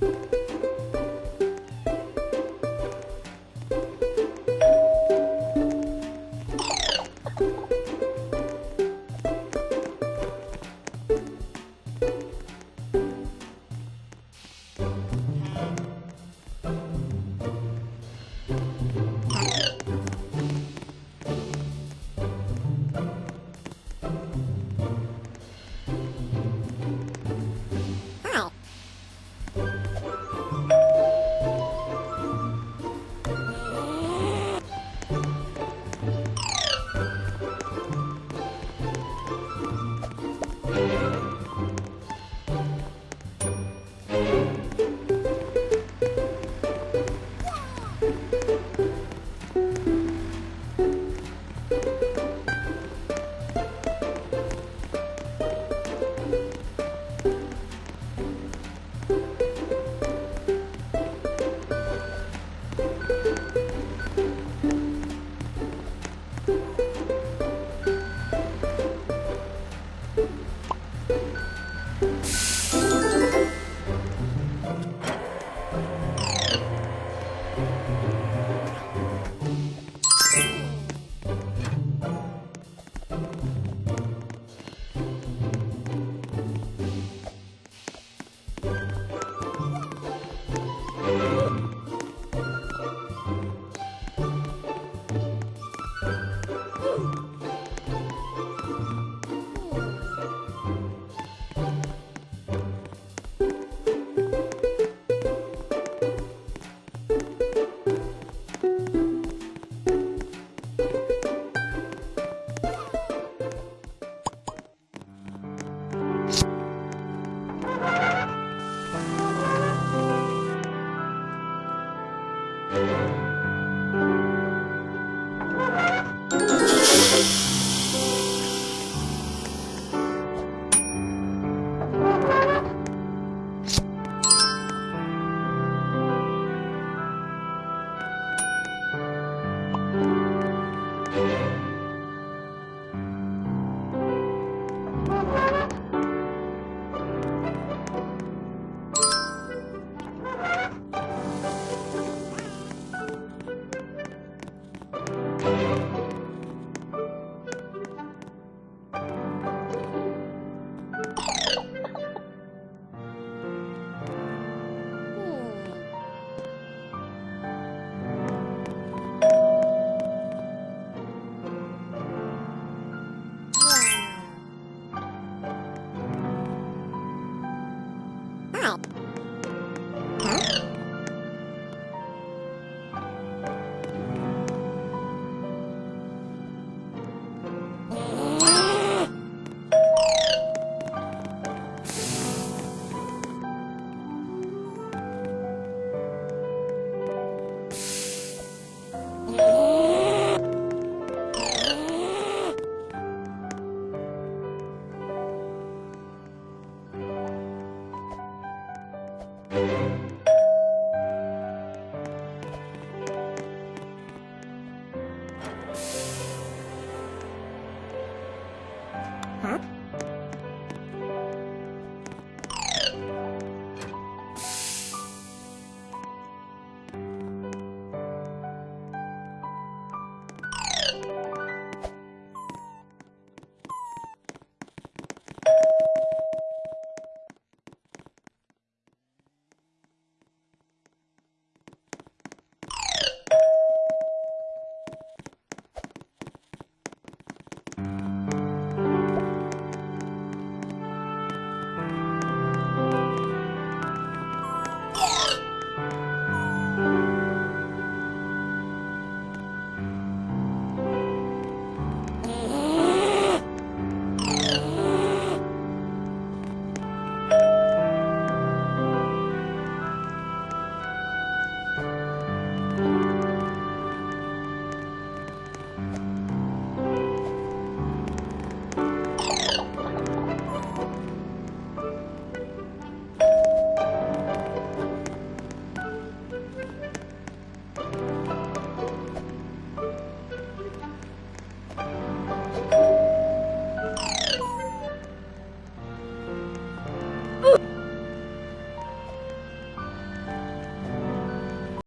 了。